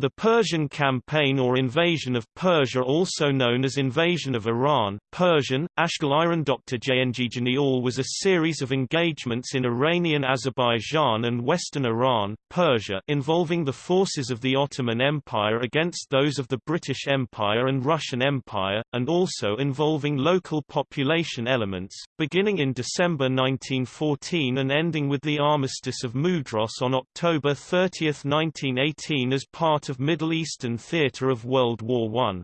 The Persian campaign or invasion of Persia also known as invasion of Iran, Persian, Ashgal Dr. Jangijaniol was a series of engagements in Iranian Azerbaijan and western Iran, Persia involving the forces of the Ottoman Empire against those of the British Empire and Russian Empire, and also involving local population elements, beginning in December 1914 and ending with the Armistice of Mudros on October 30, 1918 as part part of Middle Eastern theater of World War I.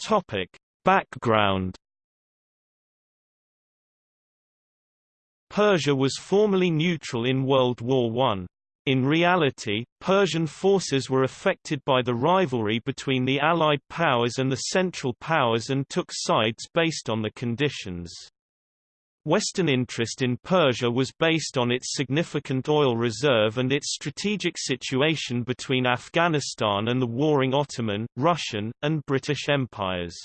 Topic. Background Persia was formerly neutral in World War I. In reality, Persian forces were affected by the rivalry between the Allied powers and the Central powers and took sides based on the conditions. Western interest in Persia was based on its significant oil reserve and its strategic situation between Afghanistan and the warring Ottoman, Russian, and British empires.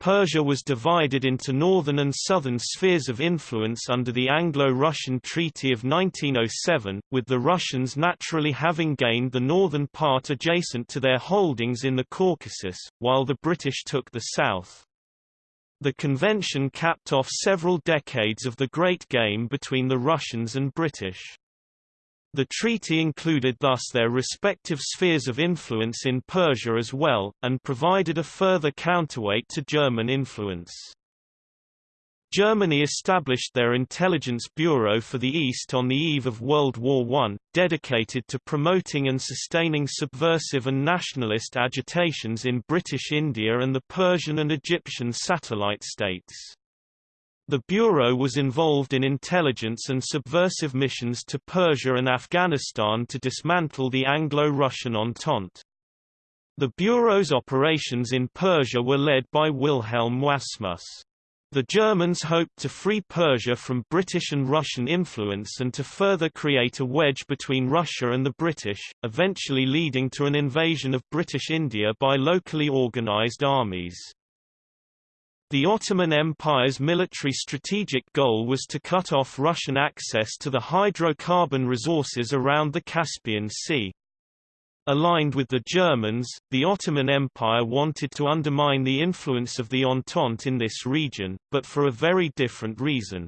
Persia was divided into northern and southern spheres of influence under the Anglo-Russian Treaty of 1907, with the Russians naturally having gained the northern part adjacent to their holdings in the Caucasus, while the British took the south. The convention capped off several decades of the Great Game between the Russians and British. The treaty included thus their respective spheres of influence in Persia as well, and provided a further counterweight to German influence. Germany established their intelligence bureau for the East on the eve of World War I, dedicated to promoting and sustaining subversive and nationalist agitations in British India and the Persian and Egyptian satellite states. The Bureau was involved in intelligence and subversive missions to Persia and Afghanistan to dismantle the Anglo-Russian Entente. The Bureau's operations in Persia were led by Wilhelm Wassmuss. The Germans hoped to free Persia from British and Russian influence and to further create a wedge between Russia and the British, eventually leading to an invasion of British India by locally organized armies. The Ottoman Empire's military strategic goal was to cut off Russian access to the hydrocarbon resources around the Caspian Sea. Aligned with the Germans, the Ottoman Empire wanted to undermine the influence of the Entente in this region, but for a very different reason.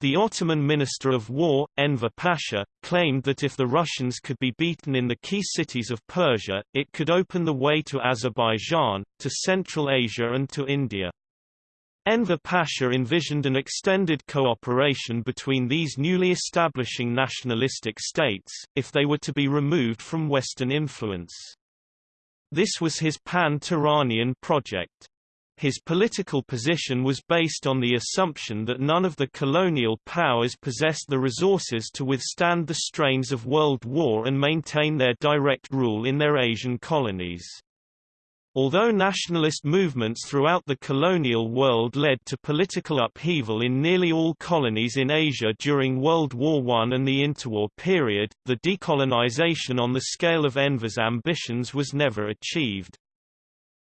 The Ottoman Minister of War, Enver Pasha, claimed that if the Russians could be beaten in the key cities of Persia, it could open the way to Azerbaijan, to Central Asia and to India. Enver Pasha envisioned an extended cooperation between these newly establishing nationalistic states, if they were to be removed from Western influence. This was his pan-Turanian project. His political position was based on the assumption that none of the colonial powers possessed the resources to withstand the strains of World War and maintain their direct rule in their Asian colonies. Although nationalist movements throughout the colonial world led to political upheaval in nearly all colonies in Asia during World War I and the interwar period, the decolonization on the scale of Enver's ambitions was never achieved.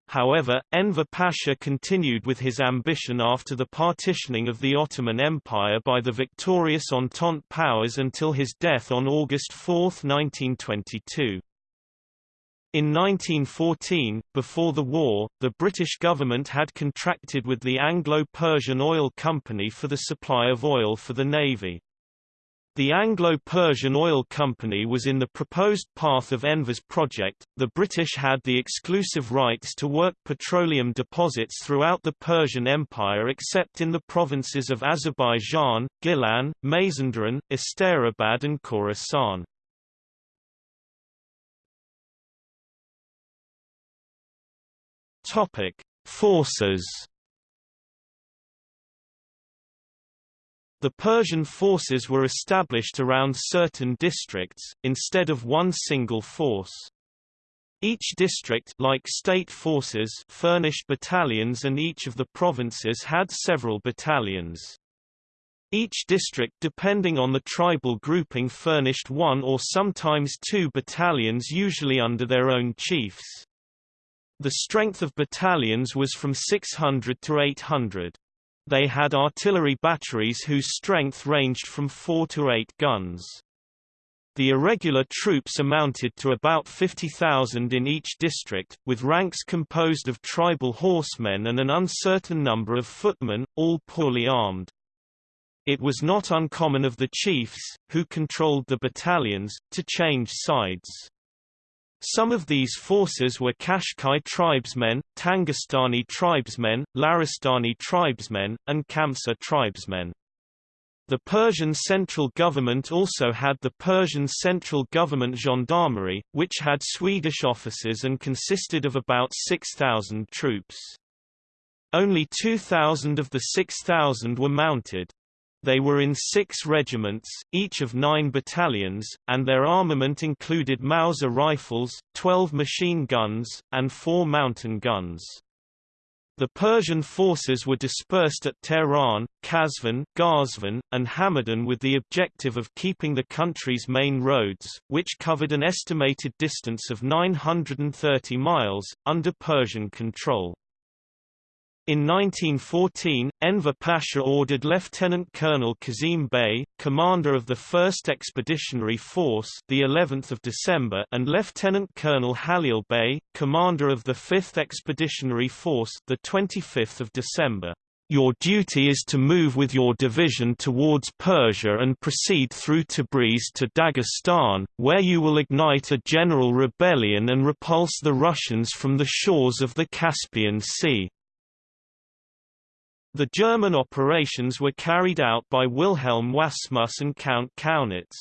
However, Enver Pasha continued with his ambition after the partitioning of the Ottoman Empire by the victorious Entente powers until his death on August 4, 1922. In 1914, before the war, the British government had contracted with the Anglo-Persian Oil Company for the supply of oil for the Navy. The Anglo-Persian Oil Company was in the proposed path of Enver's project. The British had the exclusive rights to work petroleum deposits throughout the Persian Empire except in the provinces of Azerbaijan, Gilan, Mazandaran, Asterabad and Khorasan. Topic: Forces. The Persian forces were established around certain districts, instead of one single force. Each district like state forces furnished battalions and each of the provinces had several battalions. Each district depending on the tribal grouping furnished one or sometimes two battalions usually under their own chiefs. The strength of battalions was from 600 to 800. They had artillery batteries whose strength ranged from 4 to 8 guns. The irregular troops amounted to about 50,000 in each district, with ranks composed of tribal horsemen and an uncertain number of footmen, all poorly armed. It was not uncommon of the chiefs, who controlled the battalions, to change sides. Some of these forces were Kashkai tribesmen, Tangistani tribesmen, Laristani tribesmen, and Kamsa tribesmen. The Persian central government also had the Persian Central Government Gendarmerie, which had Swedish officers and consisted of about 6,000 troops. Only 2,000 of the 6,000 were mounted. They were in six regiments, each of nine battalions, and their armament included Mauser rifles, 12 machine guns, and four mountain guns. The Persian forces were dispersed at Tehran, Kazvin, Ghazvin, and Hamadan with the objective of keeping the country's main roads, which covered an estimated distance of 930 miles, under Persian control. In 1914, Enver Pasha ordered Lieutenant Colonel Kazim Bey, commander of the 1st Expeditionary Force, the 11th of December, and Lieutenant Colonel Halil Bey, commander of the 5th Expeditionary Force, the 25th of December. Your duty is to move with your division towards Persia and proceed through Tabriz to Dagestan, where you will ignite a general rebellion and repulse the Russians from the shores of the Caspian Sea. The German operations were carried out by Wilhelm Wassmuss and Count Kaunitz.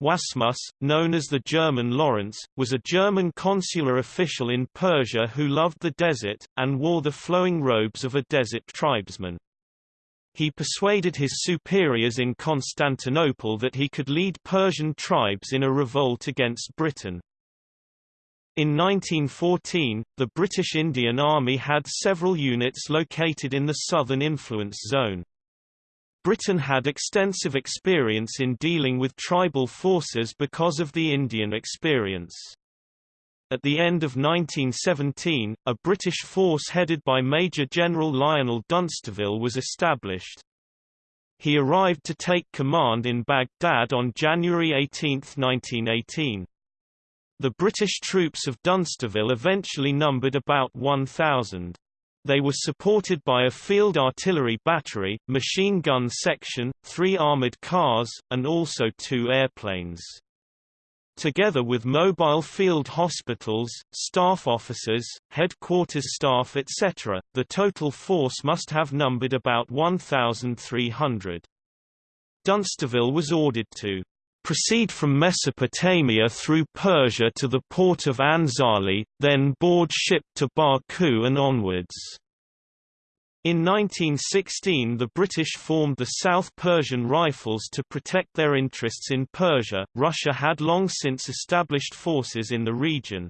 Wassmuss, known as the German Lawrence, was a German consular official in Persia who loved the desert, and wore the flowing robes of a desert tribesman. He persuaded his superiors in Constantinople that he could lead Persian tribes in a revolt against Britain. In 1914, the British Indian Army had several units located in the southern influence zone. Britain had extensive experience in dealing with tribal forces because of the Indian experience. At the end of 1917, a British force headed by Major General Lionel Dunsterville was established. He arrived to take command in Baghdad on January 18, 1918. The British troops of Dunsterville eventually numbered about 1,000. They were supported by a field artillery battery, machine gun section, three armoured cars, and also two airplanes. Together with mobile field hospitals, staff officers, headquarters staff etc., the total force must have numbered about 1,300. Dunsterville was ordered to proceed from Mesopotamia through Persia to the port of Anzali, then board ship to Baku and onwards. In 1916 the British formed the South Persian Rifles to protect their interests in Persia. Russia had long since established forces in the region.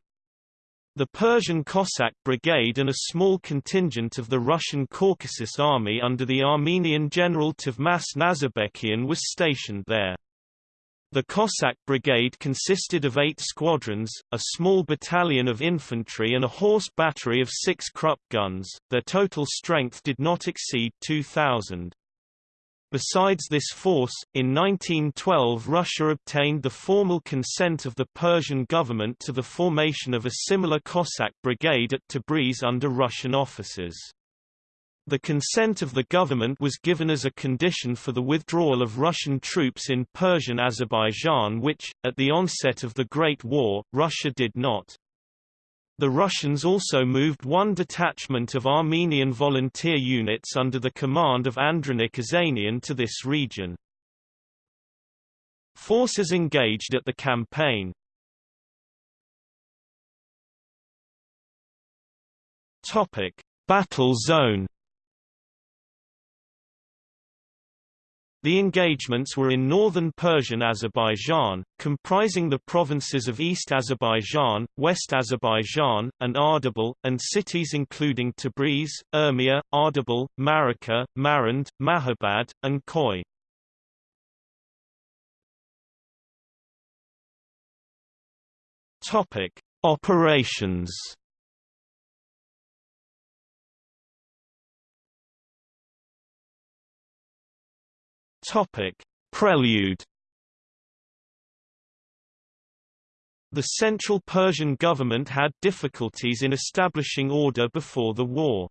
The Persian Cossack Brigade and a small contingent of the Russian Caucasus Army under the Armenian general Tovmas Nazarbekian was stationed there. The Cossack Brigade consisted of eight squadrons, a small battalion of infantry and a horse battery of six Krupp guns, their total strength did not exceed 2,000. Besides this force, in 1912 Russia obtained the formal consent of the Persian government to the formation of a similar Cossack brigade at Tabriz under Russian officers. The consent of the government was given as a condition for the withdrawal of Russian troops in Persian Azerbaijan which, at the onset of the Great War, Russia did not. The Russians also moved one detachment of Armenian volunteer units under the command of Andranik Ozanian to this region. Forces engaged at the campaign Battle zone The engagements were in northern Persian Azerbaijan, comprising the provinces of East Azerbaijan, West Azerbaijan, and Ardabil, and cities including Tabriz, Urmia, Ardabil, Maragheh, Marand, Mahabad, and Khoi. Operations Topic: Prelude The Central Persian government had difficulties in establishing order before the war.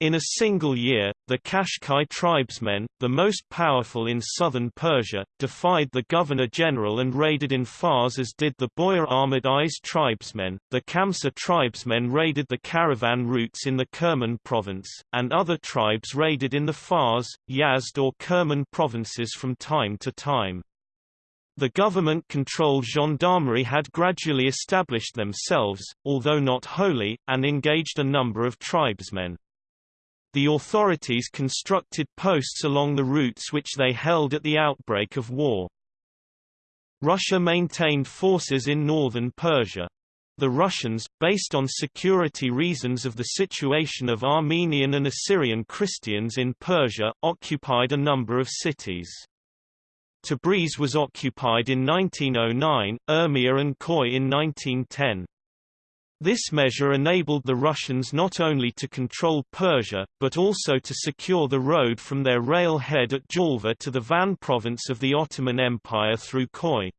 In a single year, the Kashkai tribesmen, the most powerful in southern Persia, defied the governor-general and raided in Fars as did the Boyar Ahmad I's tribesmen. The Kamsa tribesmen raided the caravan routes in the Kerman province, and other tribes raided in the Fars, Yazd or Kerman provinces from time to time. The government-controlled gendarmerie had gradually established themselves, although not wholly, and engaged a number of tribesmen. The authorities constructed posts along the routes which they held at the outbreak of war. Russia maintained forces in northern Persia. The Russians, based on security reasons of the situation of Armenian and Assyrian Christians in Persia, occupied a number of cities. Tabriz was occupied in 1909, Urmia and Koy in 1910. This measure enabled the Russians not only to control Persia, but also to secure the road from their rail head at Julfa to the Van province of the Ottoman Empire through Koy.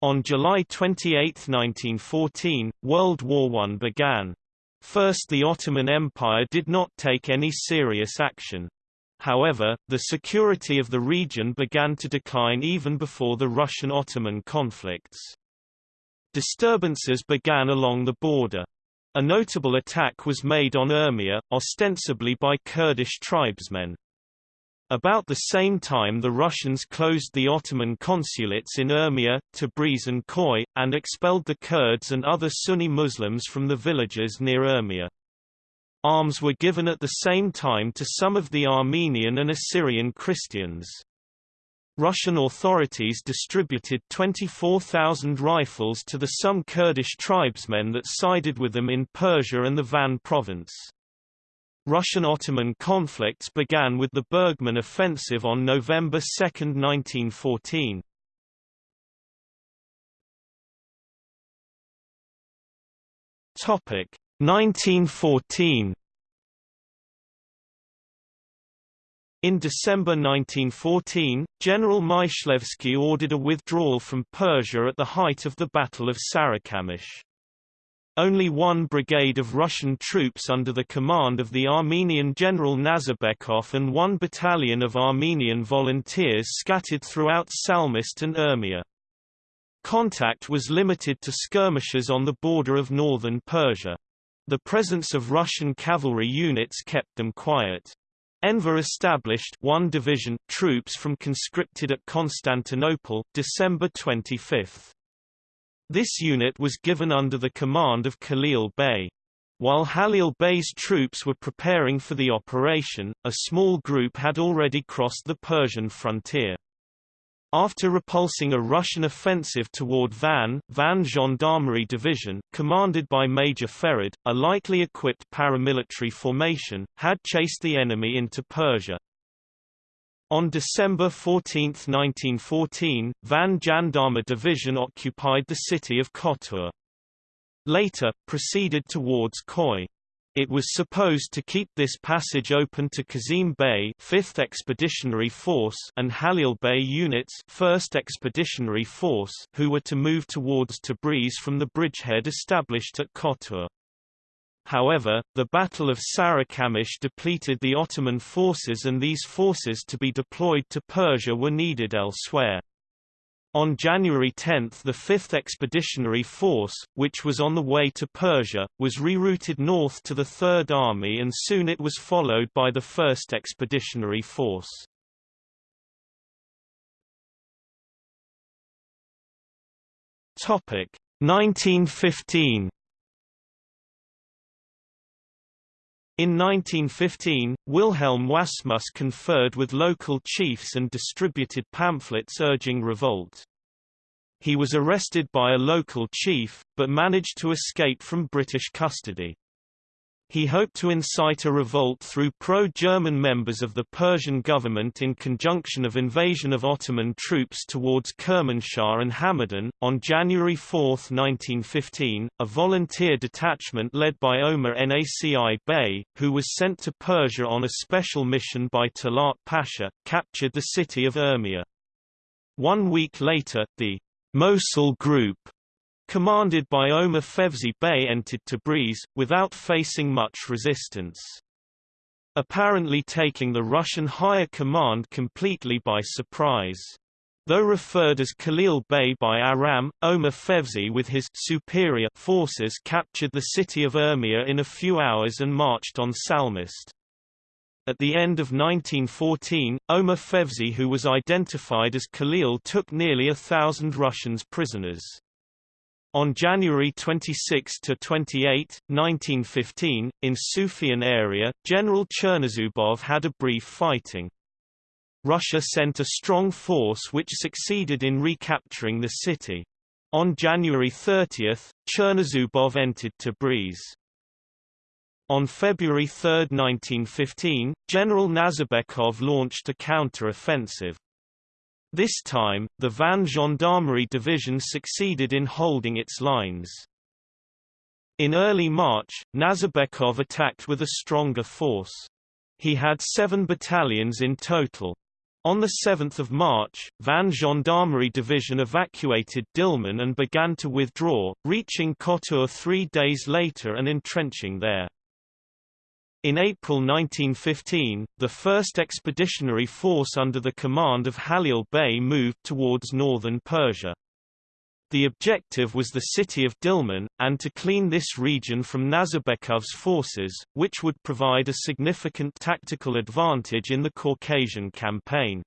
On July 28, 1914, World War I began. First the Ottoman Empire did not take any serious action. However, the security of the region began to decline even before the Russian-Ottoman conflicts. Disturbances began along the border. A notable attack was made on Urmia, ostensibly by Kurdish tribesmen. About the same time the Russians closed the Ottoman consulates in Urmia, Tabriz and Koy, and expelled the Kurds and other Sunni Muslims from the villages near Urmia. Arms were given at the same time to some of the Armenian and Assyrian Christians. Russian authorities distributed 24,000 rifles to the some Kurdish tribesmen that sided with them in Persia and the Van province. Russian-Ottoman conflicts began with the Bergmann offensive on November 2, 1914. Topic 1914 In December 1914, General Myshlaevsky ordered a withdrawal from Persia at the height of the Battle of Sarikamish. Only one brigade of Russian troops under the command of the Armenian General Nazarbekov and one battalion of Armenian volunteers scattered throughout Salmast and Urmia. Contact was limited to skirmishes on the border of northern Persia. The presence of Russian cavalry units kept them quiet. Enver established one division, troops from conscripted at Constantinople, December 25. This unit was given under the command of Khalil Bey. While Halil Bey's troops were preparing for the operation, a small group had already crossed the Persian frontier. After repulsing a Russian offensive toward Van, Van Gendarmerie Division, commanded by Major Ferid, a lightly equipped paramilitary formation, had chased the enemy into Persia. On December 14, 1914, Van Gendarme Division occupied the city of Kotur. Later, proceeded towards Koy. It was supposed to keep this passage open to Kazim Bey 5th Expeditionary Force and Halil Bey units 1st Expeditionary Force who were to move towards Tabriz from the bridgehead established at Kotur. However, the Battle of Sarikamish depleted the Ottoman forces and these forces to be deployed to Persia were needed elsewhere. On January 10 the 5th Expeditionary Force, which was on the way to Persia, was rerouted north to the Third Army and soon it was followed by the 1st Expeditionary Force. Topic 1915 In 1915, Wilhelm Wassmuss conferred with local chiefs and distributed pamphlets urging revolt. He was arrested by a local chief, but managed to escape from British custody. He hoped to incite a revolt through pro-German members of the Persian government in conjunction of invasion of Ottoman troops towards Kermanshah and Hamadan. On January 4, 1915, a volunteer detachment led by Omar Naci Bey, who was sent to Persia on a special mission by Talat Pasha, captured the city of Urmia. One week later, the Mosul Group commanded by Omar Fevzi Bey entered Tabriz, without facing much resistance. Apparently taking the Russian higher command completely by surprise. Though referred as Khalil Bey by Aram, Omar Fevzi with his superior forces captured the city of Urmia in a few hours and marched on Salmast. At the end of 1914, Omar Fevzi who was identified as Khalil took nearly a thousand Russians prisoners. On January 26–28, 1915, in Sufian area, General Chernozubov had a brief fighting. Russia sent a strong force which succeeded in recapturing the city. On January 30, Chernozubov entered Tabriz. On February 3, 1915, General Nazarbekov launched a counter-offensive. This time, the Van Gendarmerie Division succeeded in holding its lines. In early March, Nazarbekov attacked with a stronger force. He had seven battalions in total. On 7 March, Van Gendarmerie Division evacuated Dilman and began to withdraw, reaching Kotur three days later and entrenching there. In April 1915, the 1st Expeditionary Force under the command of Halil Bey moved towards northern Persia. The objective was the city of Dilman, and to clean this region from Nazarbekov's forces, which would provide a significant tactical advantage in the Caucasian campaign.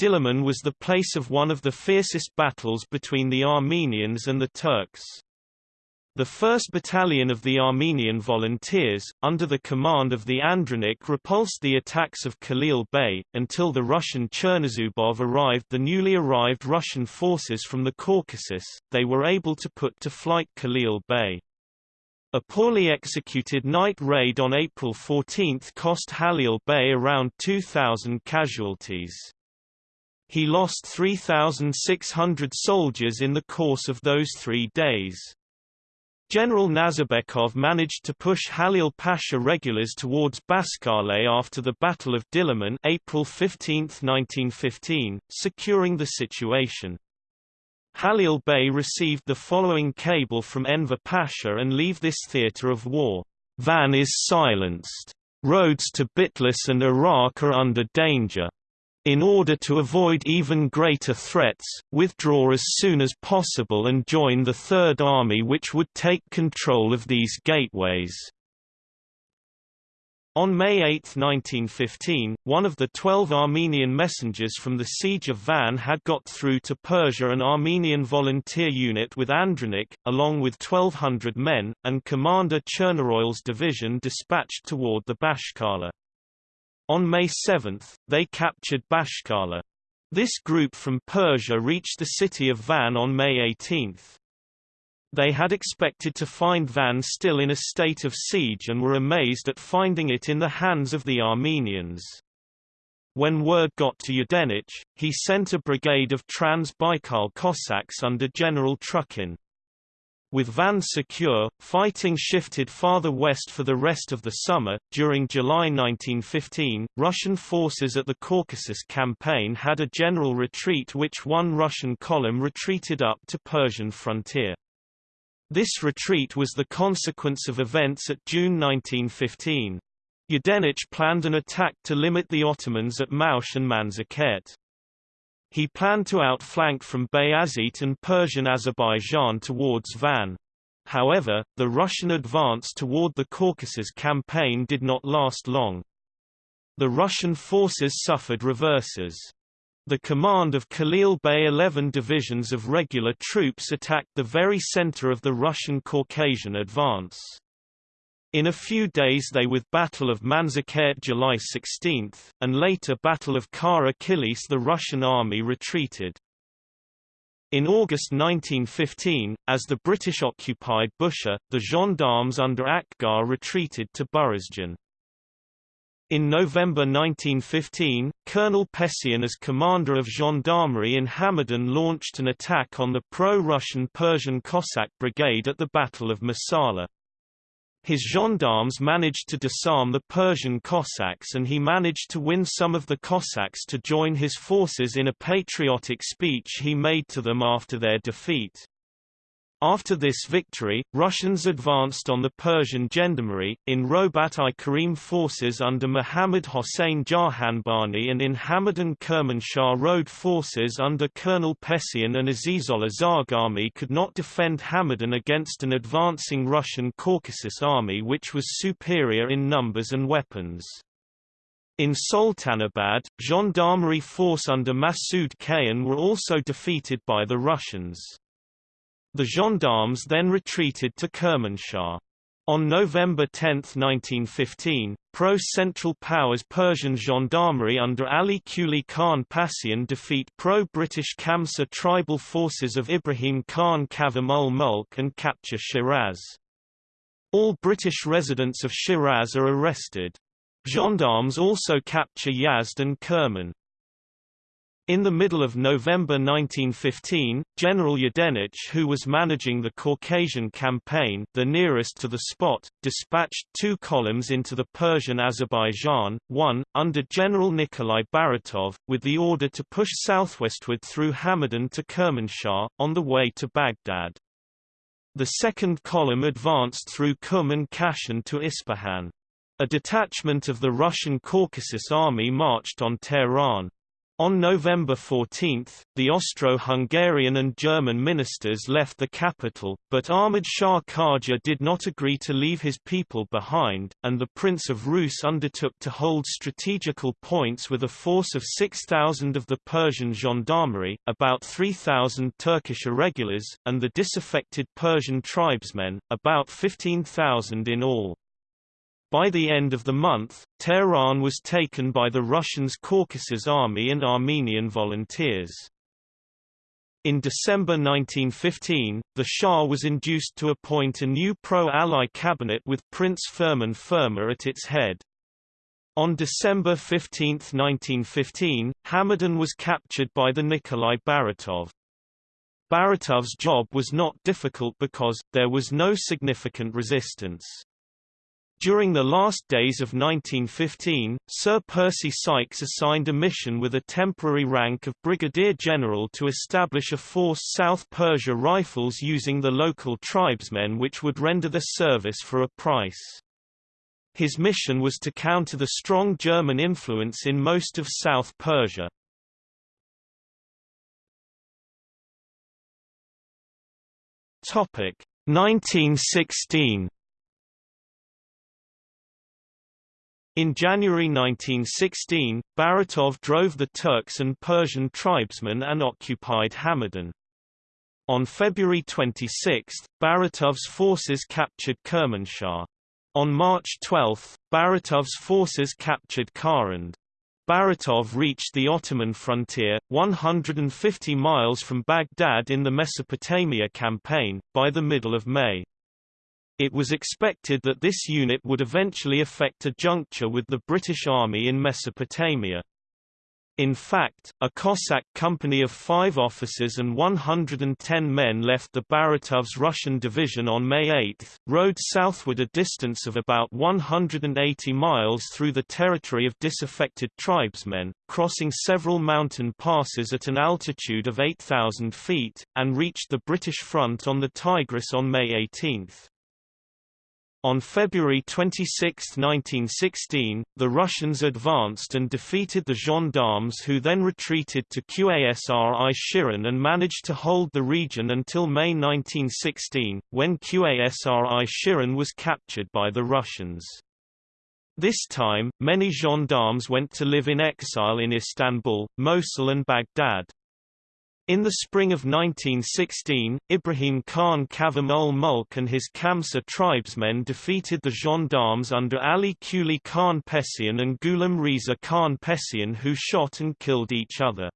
Dilman was the place of one of the fiercest battles between the Armenians and the Turks. The 1st Battalion of the Armenian Volunteers, under the command of the Andranik repulsed the attacks of Khalil Bey, until the Russian Chernozubov arrived the newly arrived Russian forces from the Caucasus, they were able to put to flight Khalil Bey. A poorly executed night raid on April 14 cost Halil Bey around 2,000 casualties. He lost 3,600 soldiers in the course of those three days. General Nazarbekov managed to push Halil Pasha regulars towards Baskale after the Battle of Diliman April 15, 1915, securing the situation. Halil Bey received the following cable from Enver Pasha and leave this theatre of war. Van is silenced. Roads to Bitlis and Iraq are under danger. In order to avoid even greater threats, withdraw as soon as possible and join the Third Army which would take control of these gateways. On May 8, 1915, one of the twelve Armenian messengers from the siege of Van had got through to Persia an Armenian volunteer unit with Andranik, along with 1,200 men, and Commander Chernoroil's division dispatched toward the Bashkala. On May 7, they captured Bashkala. This group from Persia reached the city of Van on May 18. They had expected to find Van still in a state of siege and were amazed at finding it in the hands of the Armenians. When word got to Yudenich, he sent a brigade of Trans-Baikal Cossacks under General Trukhin. With Van secure, fighting shifted farther west for the rest of the summer. During July 1915, Russian forces at the Caucasus campaign had a general retreat which one Russian column retreated up to Persian frontier. This retreat was the consequence of events at June 1915. Yudenich planned an attack to limit the Ottomans at Maush and Manzikert. He planned to outflank from Bayazit and Persian Azerbaijan towards Van. However, the Russian advance toward the Caucasus campaign did not last long. The Russian forces suffered reverses. The command of Khalil Bey 11 divisions of regular troops attacked the very center of the Russian Caucasian advance. In a few days they with Battle of Manzikert July 16, and later Battle of Kara Kilis the Russian army retreated. In August 1915, as the British occupied Bushehr, the gendarmes under Akbar retreated to Burazjan. In November 1915, Colonel Pessian as commander of gendarmerie in Hamadan launched an attack on the pro-Russian Persian Cossack brigade at the Battle of Masala. His gendarmes managed to disarm the Persian Cossacks and he managed to win some of the Cossacks to join his forces in a patriotic speech he made to them after their defeat. After this victory, Russians advanced on the Persian gendarmerie, in Robat-i Karim forces under Muhammad Hossein Jahanbani and in Hamadan Kermanshah Road forces under Colonel Pessian and Azizullah Zarghami could not defend Hamadan against an advancing Russian Caucasus army which was superior in numbers and weapons. In Sultanabad, gendarmerie force under Masud Kayhan were also defeated by the Russians. The gendarmes then retreated to Kermanshah. On November 10, 1915, pro-Central Powers Persian gendarmerie under Ali Quli Khan Passian defeat pro-British Kamsa tribal forces of Ibrahim Khan Kavam ul Mulk and capture Shiraz. All British residents of Shiraz are arrested. Gendarmes also capture Yazd and Kerman. In the middle of November 1915, General Yudenich who was managing the Caucasian campaign the nearest to the spot, dispatched two columns into the Persian Azerbaijan, one, under General Nikolai Baratov, with the order to push southwestward through Hamadan to Kermanshah, on the way to Baghdad. The second column advanced through Qum and Kashan to Isfahan. A detachment of the Russian Caucasus Army marched on Tehran. On November 14, the Austro-Hungarian and German ministers left the capital, but Ahmad Shah Qajar did not agree to leave his people behind, and the Prince of Rus undertook to hold strategical points with a force of 6,000 of the Persian gendarmerie, about 3,000 Turkish irregulars, and the disaffected Persian tribesmen, about 15,000 in all. By the end of the month, Tehran was taken by the Russians' Caucasus Army and Armenian volunteers. In December 1915, the Shah was induced to appoint a new pro-Ally cabinet with Prince Farman Farma at its head. On December 15, 1915, Hamadan was captured by the Nikolai Baratov. Baratov's job was not difficult because, there was no significant resistance. During the last days of 1915, Sir Percy Sykes assigned a mission with a temporary rank of Brigadier General to establish a force South Persia Rifles using the local tribesmen which would render the service for a price. His mission was to counter the strong German influence in most of South Persia. Topic 1916 In January 1916, Baratov drove the Turks and Persian tribesmen and occupied Hamadan. On February 26, Baratov's forces captured Kermanshah. On March 12, Baratov's forces captured Karand. Baratov reached the Ottoman frontier, 150 miles from Baghdad in the Mesopotamia campaign, by the middle of May. It was expected that this unit would eventually effect a juncture with the British Army in Mesopotamia. In fact, a Cossack company of five officers and 110 men left the Baratov's Russian division on May 8, rode southward a distance of about 180 miles through the territory of disaffected tribesmen, crossing several mountain passes at an altitude of 8,000 feet, and reached the British front on the Tigris on May 18. On February 26, 1916, the Russians advanced and defeated the gendarmes who then retreated to Qasr-i Shirin and managed to hold the region until May 1916, when Qasr-i Shirin was captured by the Russians. This time, many gendarmes went to live in exile in Istanbul, Mosul and Baghdad. In the spring of 1916, Ibrahim Khan Kavam ul Mulk and his Kamsa tribesmen defeated the gendarmes under Ali Quli Khan Pessian and Ghulam Reza Khan Pessian who shot and killed each other.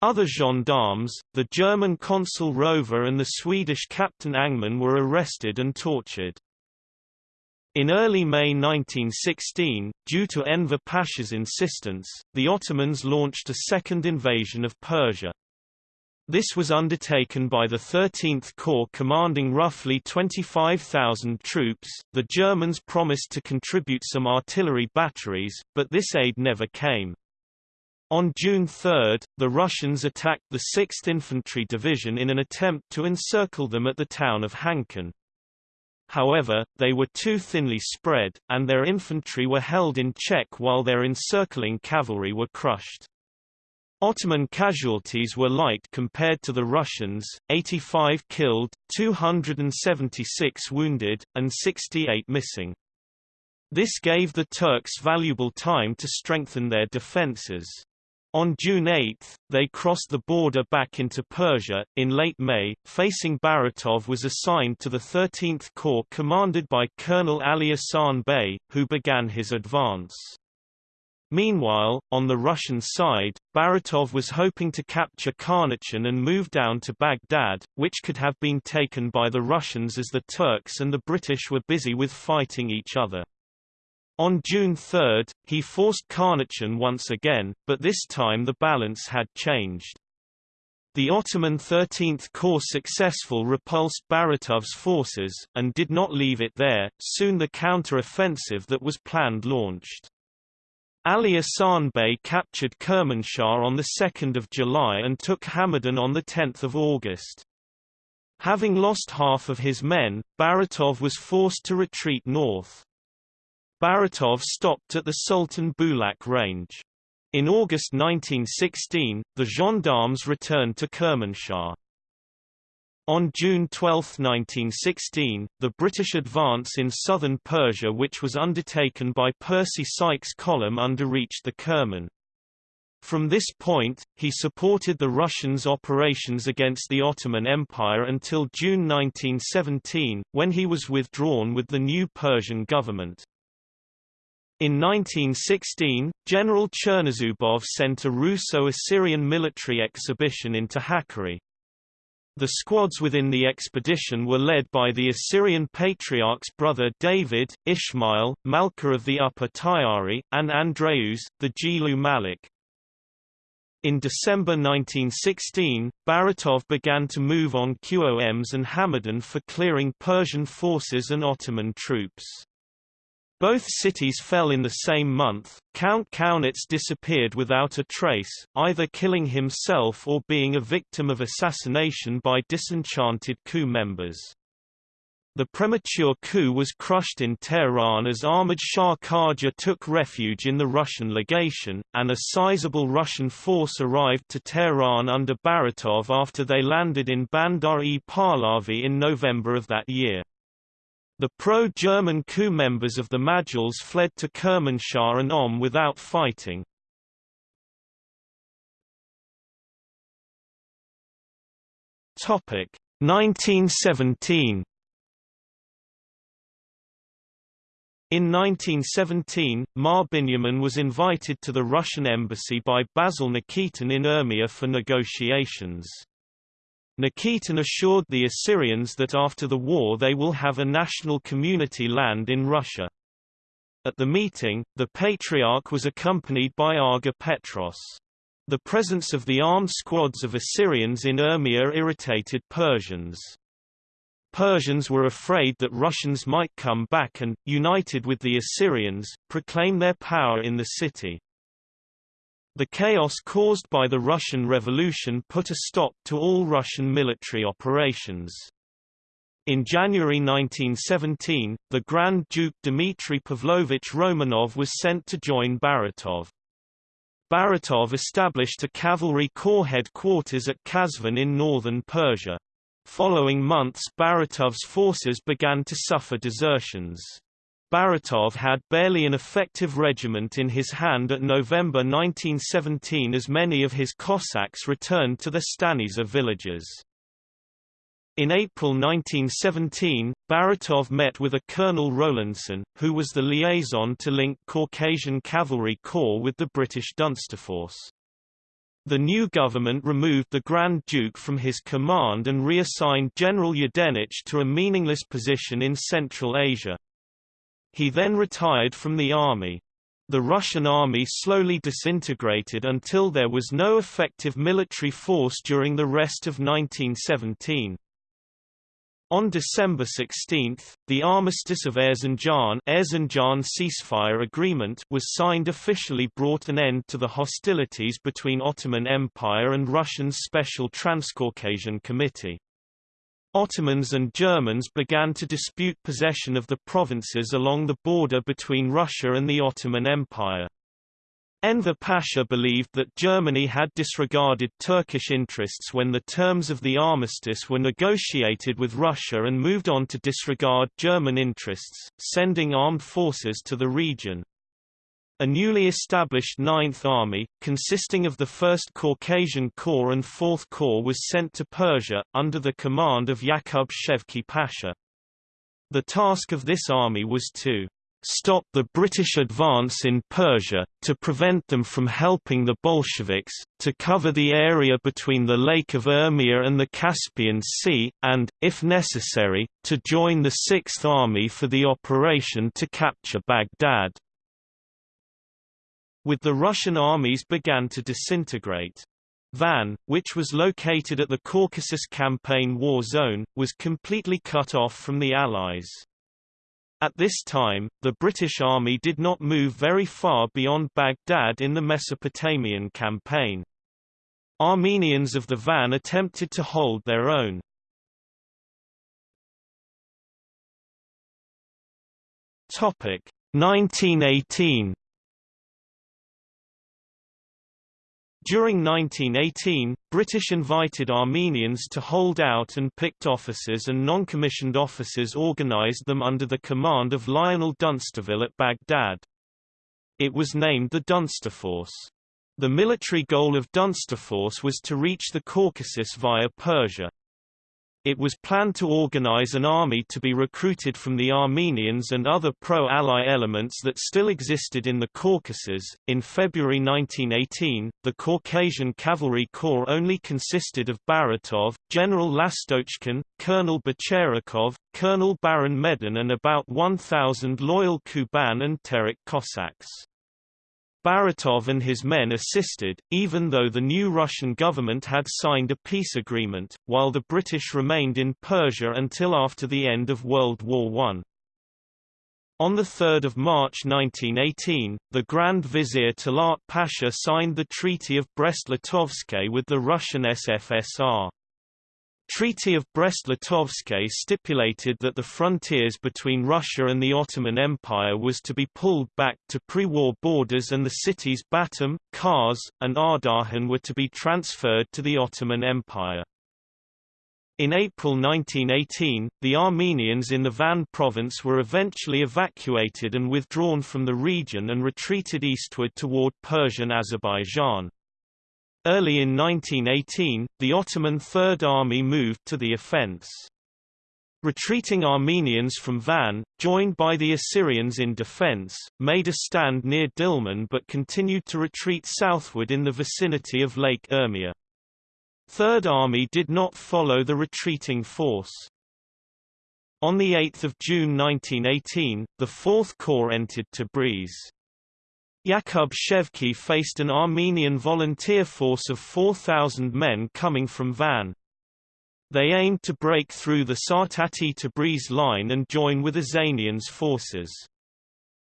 Other gendarmes, the German consul Rover and the Swedish Captain Angman were arrested and tortured. In early May 1916, due to Enver Pasha's insistence, the Ottomans launched a second invasion of Persia. This was undertaken by the 13th Corps commanding roughly 25,000 troops. The Germans promised to contribute some artillery batteries, but this aid never came. On June 3, the Russians attacked the 6th Infantry Division in an attempt to encircle them at the town of Khanaqin. However, they were too thinly spread, and their infantry were held in check while their encircling cavalry were crushed. Ottoman casualties were light compared to the Russians, 85 killed, 276 wounded, and 68 missing. This gave the Turks valuable time to strengthen their defences. On June 8, they crossed the border back into Persia. In late May, facing Baratov was assigned to the 13th Corps commanded by Colonel Ali Ahsan Bey, who began his advance. Meanwhile, on the Russian side, Baratov was hoping to capture Karnatchan and move down to Baghdad, which could have been taken by the Russians as the Turks and the British were busy with fighting each other. On June 3, he forced Karnatchan once again, but this time the balance had changed. The Ottoman 13th Corps successful repulsed Baratov's forces, and did not leave it there, soon the counter-offensive that was planned launched. Ali Ahsan Bey captured Kermanshah on 2 July and took Hamadan on 10 August. Having lost half of his men, Baratov was forced to retreat north. Baratov stopped at the Sultan Bulak range. In August 1916, the gendarmes returned to Kermanshah. On June 12, 1916, the British advance in southern Persia which was undertaken by Percy Sykes' column underreached the Kerman. From this point, he supported the Russians' operations against the Ottoman Empire until June 1917, when he was withdrawn with the new Persian government. In 1916, General Chernozubov sent a Russo-Assyrian military exhibition into Hakkari. The squads within the expedition were led by the Assyrian Patriarch's brother David, Ishmael, Malka of the Upper Tyari, and Andreus, the Gilu Malik. In December 1916, Baratov began to move on Qoms and Hamadan for clearing Persian forces and Ottoman troops. Both cities fell in the same month. Count Kaunitz disappeared without a trace, either killing himself or being a victim of assassination by disenchanted coup members. The premature coup was crushed in Tehran as Ahmad Shah Qajar took refuge in the Russian legation, and a sizable Russian force arrived to Tehran under Baratov after they landed in Bandar-e Pahlavi in November of that year. The pro-German coup members of the Majles fled to Kermanshah and Om without fighting. Topic 1917 In 1917, Mar Binyamin was invited to the Russian embassy by Basil Nikitin in Urmia for negotiations. Nikitin assured the Assyrians that after the war they will have a national community land in Russia. At the meeting, the Patriarch was accompanied by Aga Petros. The presence of the armed squads of Assyrians in Urmia irritated Persians. Persians were afraid that Russians might come back and, united with the Assyrians, proclaim their power in the city. The chaos caused by the Russian Revolution put a stop to all Russian military operations. In January 1917, the Grand Duke Dmitry Pavlovich Romanov was sent to join Baratov. Baratov established a cavalry corps headquarters at Kazvin in northern Persia. Following months Baratov's forces began to suffer desertions. Baratov had barely an effective regiment in his hand at November 1917 as many of his Cossacks returned to the Stanitsa villages. In April 1917, Baratov met with a Colonel Rowlandson, who was the liaison to link Caucasian Cavalry Corps with the British Dunsterforce. The new government removed the Grand Duke from his command and reassigned General Yudenich to a meaningless position in Central Asia. He then retired from the army. The Russian army slowly disintegrated until there was no effective military force during the rest of 1917. On December 16, the Armistice of Erzincan, Erzincan ceasefire agreement was signed officially brought an end to the hostilities between Ottoman Empire and Russian's Special Transcaucasian Committee. Ottomans and Germans began to dispute possession of the provinces along the border between Russia and the Ottoman Empire. Enver Pasha believed that Germany had disregarded Turkish interests when the terms of the armistice were negotiated with Russia and moved on to disregard German interests, sending armed forces to the region. A newly established Ninth Army, consisting of the 1st Caucasian Corps and 4th Corps was sent to Persia, under the command of Yakub Shevki Pasha. The task of this army was to stop the British advance in Persia, to prevent them from helping the Bolsheviks, to cover the area between the Lake of Urmia and the Caspian Sea, and, if necessary, to join the Sixth Army for the operation to capture Baghdad. With the Russian armies began to disintegrate. Van, which was located at the Caucasus Campaign War Zone, was completely cut off from the Allies. At this time, the British Army did not move very far beyond Baghdad in the Mesopotamian campaign. Armenians of the Van attempted to hold their own. Topic 1918 During 1918, British invited Armenians to hold out and picked officers and non-commissioned officers organised them under the command of Lionel Dunsterville at Baghdad. It was named the Dunsterforce. The military goal of Dunsterforce was to reach the Caucasus via Persia. It was planned to organize an army to be recruited from the Armenians and other pro-Ally elements that still existed in the Caucasus. In February 1918, the Caucasian Cavalry Corps only consisted of Baratov, General Lastochkin, Colonel Bicherakhov, Colonel Baron Medin and about 1,000 loyal Kuban and Terek Cossacks. Baratov and his men assisted, even though the new Russian government had signed a peace agreement, while the British remained in Persia until after the end of World War I. On 3 March 1918, the Grand Vizier Talat Pasha signed the Treaty of Brest-Litovsk with the Russian SFSR. Treaty of Brest-Litovsk stipulated that the frontiers between Russia and the Ottoman Empire was to be pulled back to pre-war borders and the cities Batum, Kars, and Ardahan were to be transferred to the Ottoman Empire. In April 1918, the Armenians in the Van province were eventually evacuated and withdrawn from the region and retreated eastward toward Persian Azerbaijan. Early in 1918, the Ottoman Third Army moved to the offense. Retreating Armenians from Van, joined by the Assyrians in defense, made a stand near Dilman but continued to retreat southward in the vicinity of Lake Urmia. Third Army did not follow the retreating force. On 8 June 1918, the Fourth Corps entered Tabriz. Yaqub Shevki faced an Armenian volunteer force of 4,000 men coming from Van. They aimed to break through the Sartati-Tabriz line and join with Ozanian's forces.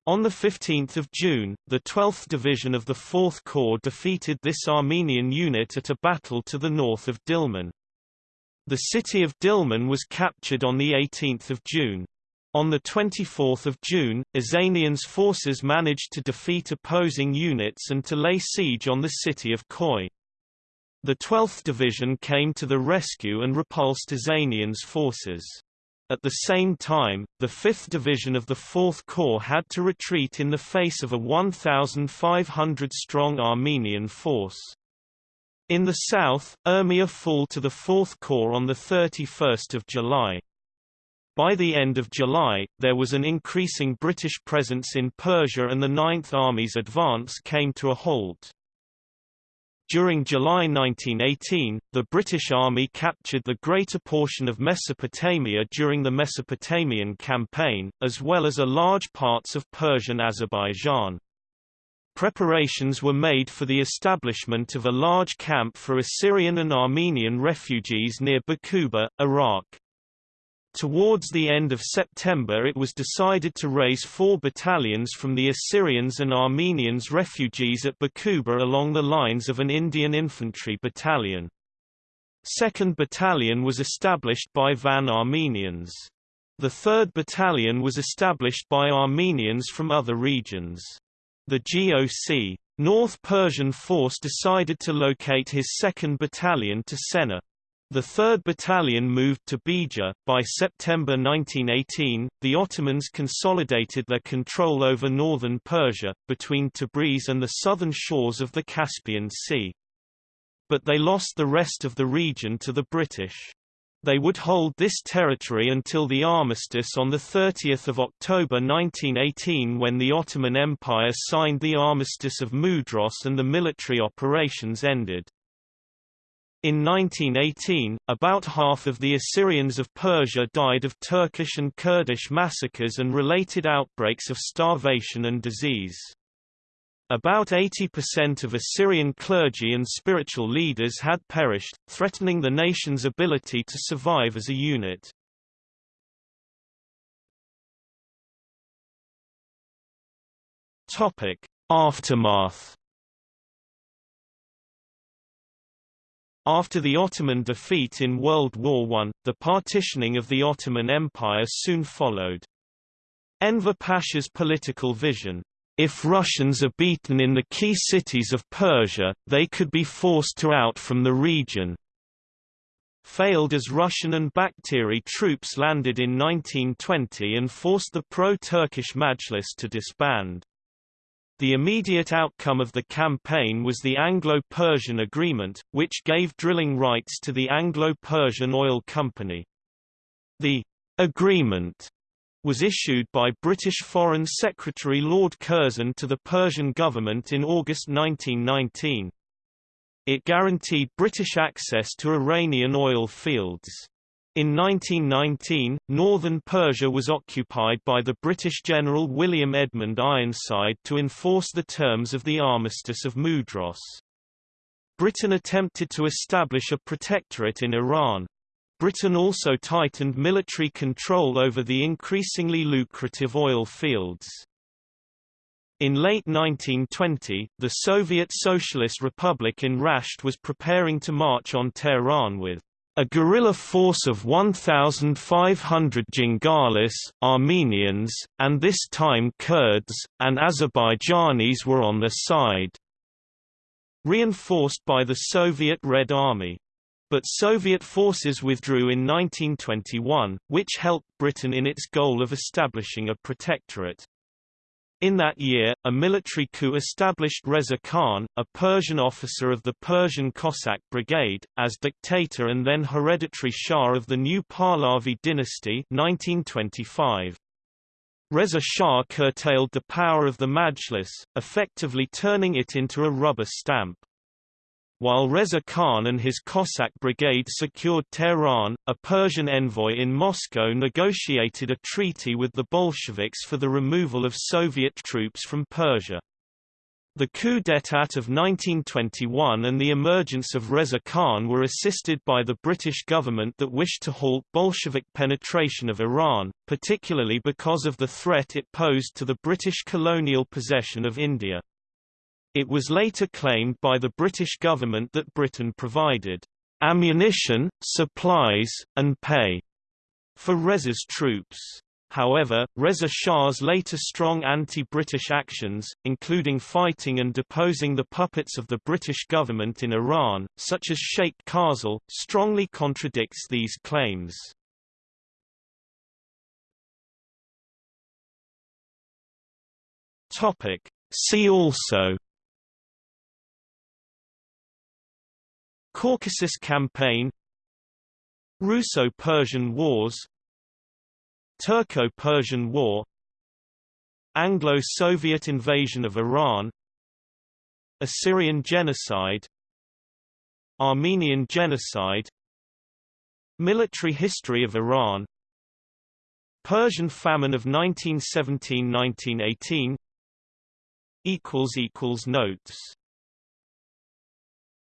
On 15 June, the 12th Division of the 4th Corps defeated this Armenian unit at a battle to the north of Dilman. The city of Dilman was captured on 18 June. On 24 June, Ozanian's forces managed to defeat opposing units and to lay siege on the city of Khoi. The 12th Division came to the rescue and repulsed Ozanian's forces. At the same time, the 5th Division of the 4th Corps had to retreat in the face of a 1,500-strong Armenian force. In the south, Urmia fall to the 4th Corps on 31 July. By the end of July, there was an increasing British presence in Persia and the Ninth Army's advance came to a halt. During July 1918, the British Army captured the greater portion of Mesopotamia during the Mesopotamian Campaign, as well as a large parts of Persian Azerbaijan. Preparations were made for the establishment of a large camp for Assyrian and Armenian refugees near Bakuba, Iraq. Towards the end of September it was decided to raise four battalions from the Assyrians and Armenians refugees at Bakuba along the lines of an Indian infantry battalion. 2nd Battalion was established by Van Armenians. The 3rd Battalion was established by Armenians from other regions. The GOC North Persian Force decided to locate his 2nd Battalion to Sennar. The 3rd Battalion moved to Beja. By September 1918, the Ottomans consolidated their control over northern Persia, between Tabriz and the southern shores of the Caspian Sea. But they lost the rest of the region to the British. They would hold this territory until the armistice on 30 October 1918 when the Ottoman Empire signed the Armistice of Mudros and the military operations ended. In 1918, about half of the Assyrians of Persia died of Turkish and Kurdish massacres and related outbreaks of starvation and disease. About 80% of Assyrian clergy and spiritual leaders had perished, threatening the nation's ability to survive as a unit. Aftermath After the Ottoman defeat in World War I, the partitioning of the Ottoman Empire soon followed. Enver Pasha's political vision, if Russians are beaten in the key cities of Persia, they could be forced to out from the region, failed as Russian and Bakteri troops landed in 1920 and forced the pro-Turkish Majlis to disband. The immediate outcome of the campaign was the Anglo-Persian Agreement, which gave drilling rights to the Anglo-Persian Oil Company. The agreement was issued by British Foreign Secretary Lord Curzon to the Persian government in August 1919. It guaranteed British access to Iranian oil fields. In 1919, northern Persia was occupied by the British General William Edmund Ironside to enforce the terms of the Armistice of Mudros. Britain attempted to establish a protectorate in Iran. Britain also tightened military control over the increasingly lucrative oil fields. In late 1920, the Soviet Socialist Republic in Rasht was preparing to march on Tehran with a guerrilla force of 1,500 Jangalis, Armenians, and this time Kurds, and Azerbaijanis were on their side. Reinforced by the Soviet Red Army. But Soviet forces withdrew in 1921, which helped Britain in its goal of establishing a protectorate. In that year, a military coup established Reza Khan, a Persian officer of the Persian Cossack Brigade, as dictator and then hereditary Shah of the new Pahlavi dynasty 1925. Reza Shah curtailed the power of the Majlis, effectively turning it into a rubber stamp. While Reza Khan and his Cossack brigade secured Tehran, a Persian envoy in Moscow negotiated a treaty with the Bolsheviks for the removal of Soviet troops from Persia. The coup d'état of 1921 and the emergence of Reza Khan were assisted by the British government that wished to halt Bolshevik penetration of Iran, particularly because of the threat it posed to the British colonial possession of India. It was later claimed by the British government that Britain provided ammunition, supplies, and pay for Reza's troops. However, Reza Shah's later strong anti-British actions, including fighting and deposing the puppets of the British government in Iran, such as Sheikh Khazal, strongly contradicts these claims. See also Caucasus Campaign Russo-Persian Wars Turco-Persian War Anglo-Soviet invasion of Iran Assyrian genocide Armenian genocide Military history of Iran Persian famine of 1917–1918 Notes